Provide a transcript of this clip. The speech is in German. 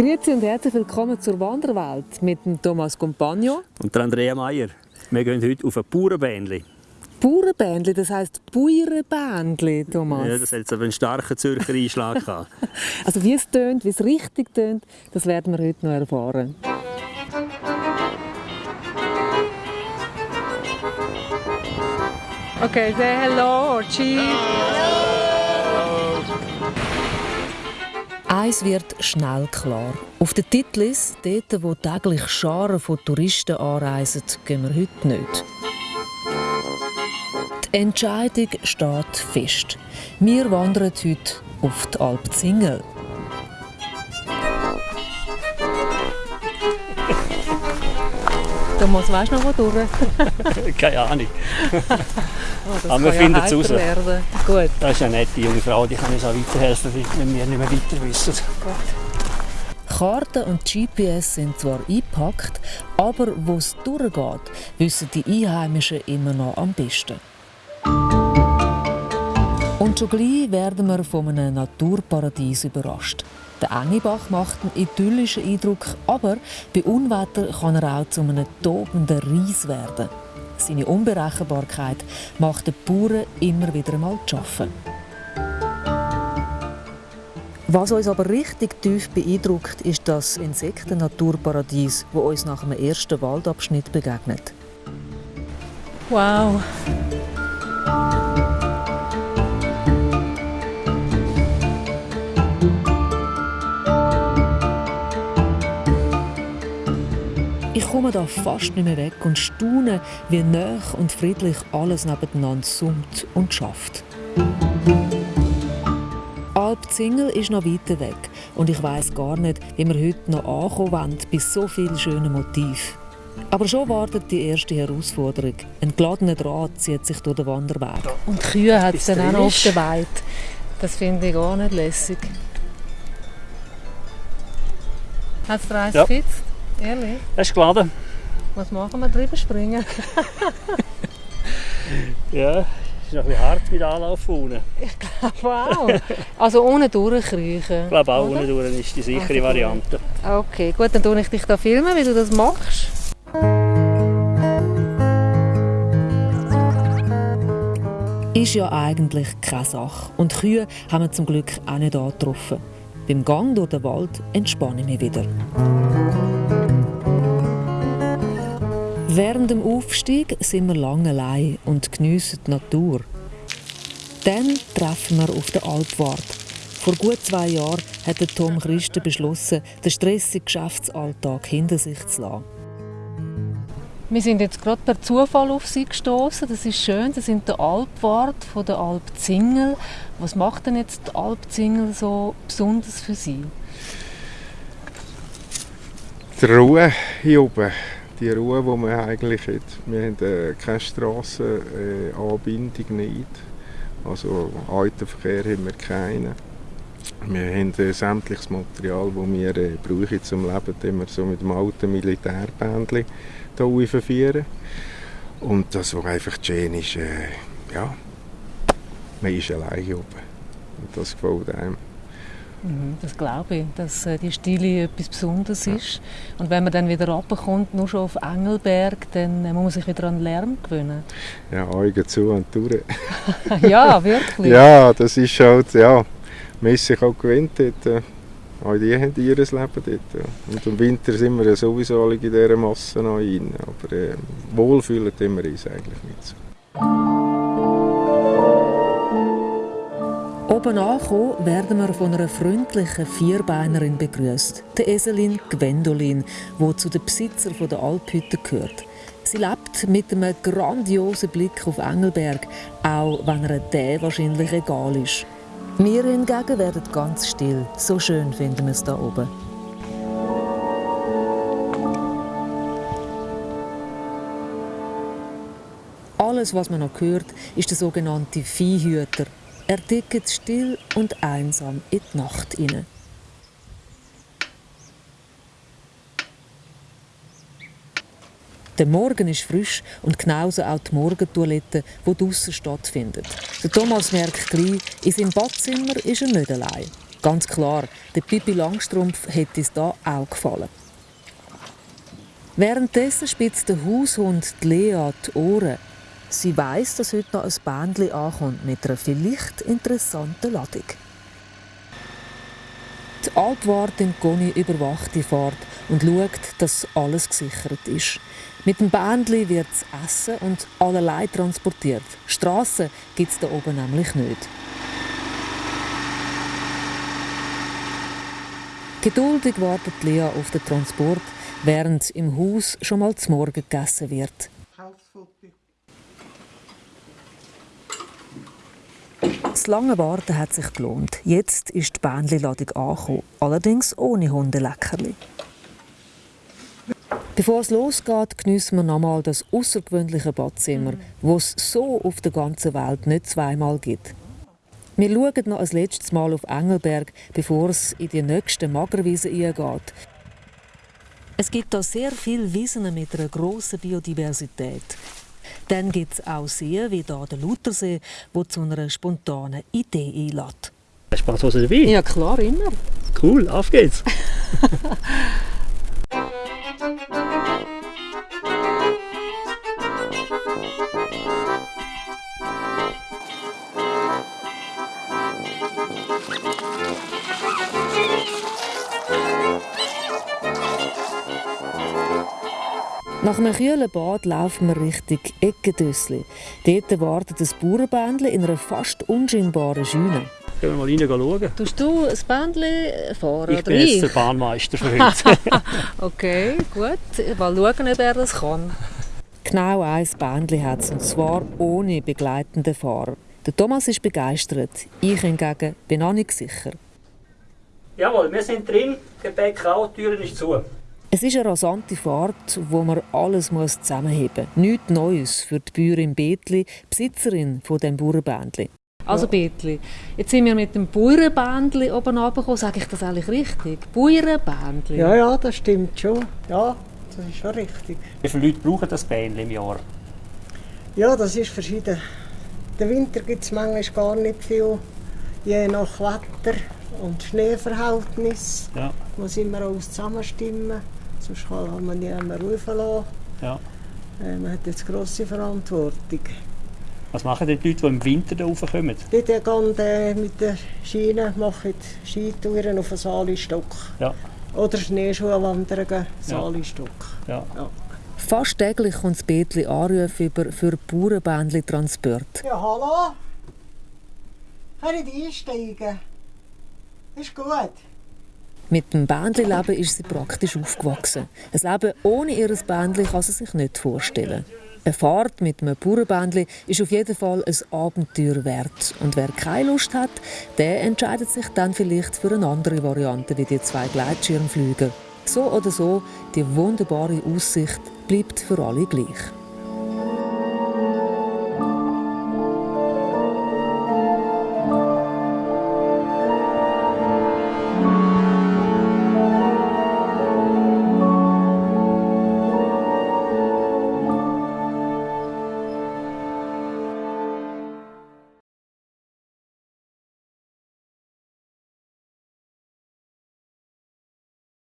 Grüezi und herzlich willkommen zur Wanderwelt mit dem Thomas Compagno. Und der Andrea Meier. Wir gehen heute auf ein Bauernbändli. Bauernbändli, das heisst Bäuerenbändli, Thomas. Ja, das hat jetzt aber einen starken Zürcher Einschlag gehabt. Also wie es tönt, wie es richtig tönt, das werden wir heute noch erfahren. Okay, say hello, cheese. Eins wird schnell klar. Auf der Titlis, dort wo täglich Scharen von Touristen anreisen, gehen wir heute nicht. Die Entscheidung steht fest. Wir wandern heute auf die Alp Zingel. Thomas, weißt du noch wo durch? Keine Ahnung. Oh, Aber wir kann finden ja es raus. werden. Gut. Das ist eine nette junge Frau, die kann uns auch weiterhelfen, wenn wir nicht mehr weiter wissen. Karten und GPS sind zwar eingepackt, aber wo es durchgeht, wissen die Einheimischen immer noch am besten. Und schon gleich werden wir von einem Naturparadies überrascht. Der Engebach macht einen idyllischen Eindruck, aber bei Unwetter kann er auch zu einem tobenden Ries werden. Seine Unberechenbarkeit macht den Bauern immer wieder einmal zu schaffen. Was uns aber richtig tief beeindruckt, ist das Insektennaturparadies, wo uns nach dem ersten Waldabschnitt begegnet. Wow! Ich komme da fast nicht mehr weg und staune, wie nah und friedlich alles nebeneinander summt und schafft. Alp Zingel ist noch weiter weg und ich weiß gar nicht, wie wir heute noch ankommen wollen bei so vielen schönen Motiven. Aber schon wartet die erste Herausforderung. Ein geladener Draht zieht sich durch den Wanderweg. Und Kühe hat es Bis dann auch noch auf ist. der Weide. Das finde ich gar nicht lässig. Hat es dir eins Ja. gespitzt? Ehrlich? Das ist geladen. Was machen wir? Drüber springen? Ja, ist noch ein bisschen hart mit Anlauf unten. Wow! Also ohne durchkriechen. Ich glaube auch oder? unten durch ist die sichere Also. Variante. Okay, gut, dann tue ich dich da filmen, wie du das machst. Ist ja eigentlich keine Sache. Und Kühe haben wir zum Glück auch nicht angetroffen. Beim Gang durch den Wald entspanne ich mich wieder. Während dem Aufstieg sind wir lange allein und geniessen die Natur. Dann treffen wir auf den Alpwart. Vor gut zwei Jahren hat der Tom Christen beschlossen, den stressigen Geschäftsalltag hinter sich zu lassen. Wir sind jetzt gerade per Zufall auf sie gestoßen. Das ist schön. Das sind der Alpwart von der Alp Zingel. Was macht denn jetzt die Alp Zingel so besonders für Sie? Die Ruhe hier oben, die Ruhe, die man eigentlich hat. Wir haben äh, keine Strassenanbindung nicht. Also Autoverkehr haben wir keinen. Wir haben äh, sämtliches Material, das wir äh, brauchen zum Leben, das wir so mit dem alten Militärbändchen hier verführen. Und das, was einfach schön ist, äh, ja, man ist allein oben. Und das gefällt einem. Mhm, Das glaube ich, dass äh, die Stille etwas Besonderes ist. Und wenn man dann wieder runterkommt, nur schon auf Engelberg, dann äh, muss man sich wieder an den Lärm gewöhnen. Ja, Augen zu und durch. ja, wirklich. Ja, das ist halt, ja, man ist sich auch gewöhnt dort. äh, Auch die haben ihr Leben dort. Und im Winter sind wir ja sowieso alle in dieser Masse noch rein. Aber äh, wohlfühlen tun wir uns eigentlich nicht so. Oben angekommen werden wir von einer freundlichen Vierbeinerin begrüßt, der Eselin Gwendolin, die zu den Besitzern der Alphütte gehört. Sie lebt mit einem grandiosen Blick auf Engelberg, auch wenn ihr der wahrscheinlich egal ist. Wir hingegen werden ganz still. So schön finden wir es da oben. Alles, was man noch hört, ist der sogenannte Viehhüter. Er tickt still und einsam in die Nacht hinein. Der Morgen ist frisch und genauso auch die Morgentoilette, die draussen stattfindet. Der Thomas merkt gleich, in seinem Badzimmer ist er nicht allein. Ganz klar, der Pippi Langstrumpf hätte es da auch gefallen. Währenddessen spitzt der Haushund Lea die Ohren. Sie weiß, dass heute noch ein Bändchen ankommt mit einer vielleicht interessanten Ladung. Die Altwartin Conny überwacht die Fahrt und schaut, dass alles gesichert ist. Mit dem Bändli wird Essen und allerlei transportiert. Strassen gibt es da oben nämlich nicht. Geduldig wartet Lea auf den Transport, während im Haus schon mal zum Morgen gegessen wird. Das lange Warten hat sich gelohnt. Jetzt ist die Bändli-Ladung angekommen, allerdings ohne Hundeleckerli. Bevor es losgeht, geniessen wir nochmal das außergewöhnliche Badzimmer, das es so auf der ganzen Welt nicht zweimal gibt. Wir schauen noch ein letztes Mal auf Engelberg, bevor es in die nächste Magerwiese eingeht. Es gibt hier sehr viele Wiesen mit einer grossen Biodiversität. Dann gibt es auch Seen wie hier der Luthersee, wo zu einer spontanen Idee einlädt. Hast du Franzose dabei? Ja klar, immer. Cool, auf geht's. Nach einem kühlen Bad laufen wir Richtung Eckendössli. Dort wartet ein Bauernbändchen in einer fast unscheinbaren Scheune. Gehen wir mal rein schauen. Tust du ein Bändchen fahren Ich bin jetzt der Bahnmeister für heute. okay, gut. Mal schauen, ob er das kann. Genau ein Bändchen hat es, und zwar ohne begleitenden Fahrer. Der Thomas ist begeistert. Ich hingegen bin auch nicht sicher. Jawohl, wir sind drin. Gepäck auch, die Tür ist zu. Es ist eine rasante Fahrt, wo man alles zusammenheben muss. Nichts Neues für die Bäuerin Betli, Besitzerin von dem Bauernbändli. Also Betli, jetzt sind wir mit dem Bauernbändli oben runtergekommen. Sage ich das eigentlich richtig? Bauernbändli? Ja, ja, das stimmt schon. Ja, das ist schon richtig. Wie viele Leute brauchen das Bähnchen im Jahr? Ja, das ist verschieden. Den Winter gibt es manchmal gar nicht viel, je nach Wetter und Schneeverhältnis. Ja. Muss immer alles zusammenstimmen, sonst kann man niemanden rufen lassen. Ja. Äh, Man hat jetzt grosse Verantwortung. Was machen die Leute, die im Winter da raufkommen? Die gehen äh, mit der Schiene, machen Skitouren auf den Saalistock. Ja. Oder Schneeschuhwanderungen, Saalistock. Ja. Fast täglich kommt das Betli Anrufe über für Bauernbändli-Transport. Ja, hallo? Kann ich einsteigen? Ist gut. Mit dem Bändli-Leben ist sie praktisch aufgewachsen. Ein Leben ohne ihr Bändli kann sie sich nicht vorstellen. Eine Fahrt mit einem Bauernbändli ist auf jeden Fall ein Abenteuer wert. Und wer keine Lust hat, der entscheidet sich dann vielleicht für eine andere Variante wie die zwei Gleitschirmflüger. So oder so, die wunderbare Aussicht bleibt für alle gleich.